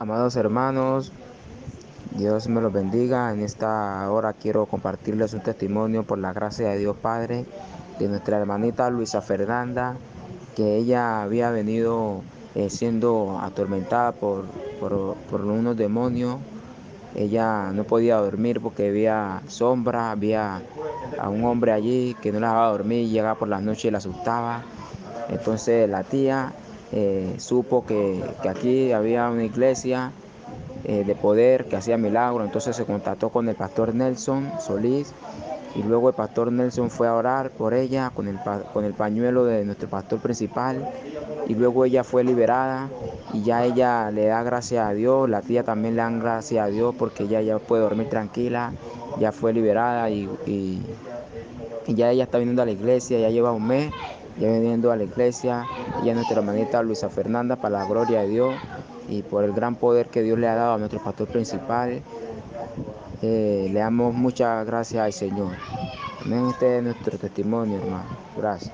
Amados hermanos, Dios me los bendiga. En esta hora quiero compartirles un testimonio por la gracia de Dios Padre de nuestra hermanita Luisa Fernanda, que ella había venido eh, siendo atormentada por, por, por unos demonios. Ella no podía dormir porque había sombra, había a un hombre allí que no la dejaba dormir, llegaba por las noches y la asustaba. Entonces la tía eh, supo que, que, aquí había una iglesia eh, de poder que hacía milagros, entonces se contactó con el pastor Nelson Solís y luego el pastor Nelson fue a orar por ella con el, con el pañuelo de nuestro pastor principal y luego ella fue liberada y ya ella le da gracias a Dios, la tía también le da gracias a Dios porque ella ya puede dormir tranquila, ya fue liberada y, y, y ya ella está viniendo a la iglesia, ya lleva un mes viniendo a la iglesia, y a nuestra hermanita Luisa Fernanda, para la gloria de Dios y por el gran poder que Dios le ha dado a nuestro pastor principal. Eh, le damos muchas gracias al Señor. Amén. Este es nuestro testimonio, hermano. Gracias.